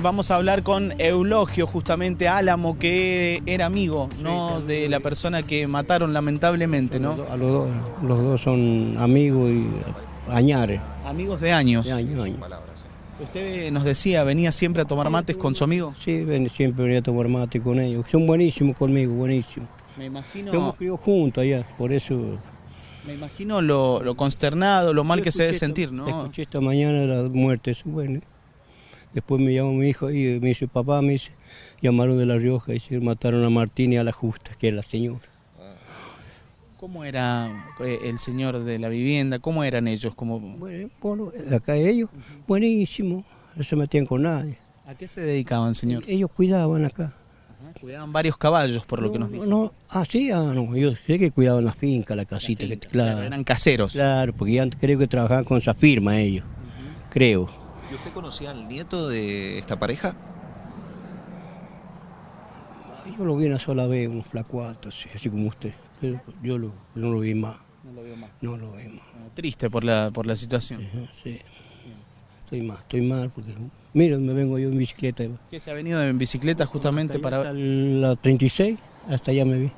Vamos a hablar con Eulogio, justamente Álamo, que era amigo ¿no? de la persona que mataron lamentablemente, ¿no? A los dos, los dos son amigos y añares. Amigos de años. De años, años. Usted nos decía, venía siempre a tomar mates con su amigo. Sí, ven- siempre venía a tomar mate con ellos. Son buenísimos conmigo, buenísimos. Me imagino, Hemos criado juntos allá, por eso... me imagino lo, lo consternado, lo mal que se debe sentir, ¿no? Escuché esta mañana la muerte, es bueno. Después me llamó mi hijo y me dice, papá, me dice, llamaron de La Rioja y se mataron a Martín y a la Justa, que es la señora. ¿Cómo era eh, el señor de la vivienda? ¿Cómo eran ellos? ¿Cómo... Bueno, bueno, acá ellos, buenísimo, no se metían con nadie. ¿A qué se dedicaban, señor? Ellos cuidaban acá. Cuidaban varios caballos, por lo que No, nos dicen. No, ah, sí, ah, no, yo sé que cuidaban la finca, la casita, que, claro, Eran caseros. claro, porque ya creo que trabajaban con esa firma ellos, creo. ¿Y usted conocía al nieto de esta pareja? Yo lo vi una sola vez, un flacuato, así, así como usted, pero yo lo- no lo vi más, No lo veo más. no lo vi más. Triste por la, por la situación. Ajá, sí. Estoy mal, estoy mal, porque, mira, me vengo yo en bicicleta. Que se ha venido en bicicleta justamente Hasta para... hasta la 36, hasta allá me vi.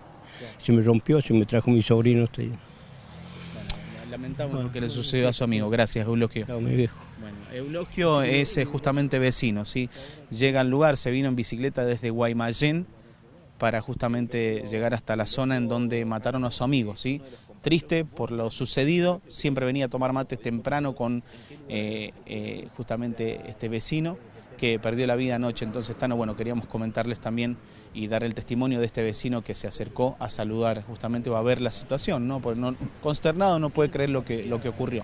Se me rompió, se me trajo mi sobrino hasta allá. Lamentamos lo que le sucedió a su amigo. Gracias, Eulogio. Chao, mi viejo. Bueno, Eulogio es eh, justamente vecino, ¿sí? Llega al lugar, se vino en bicicleta desde Guaymallén para justamente llegar hasta la zona en donde mataron a su amigo, ¿sí? Triste por lo sucedido, siempre venía a tomar mates temprano con eh, eh, justamente este vecino que perdió la vida anoche. Entonces, Tano, bueno, queríamos comentarles también y dar el testimonio de este vecino que se acercó a saludar justamente o a ver la situación, ¿no? Porque no, consternado no puede creer lo que, lo que ocurrió.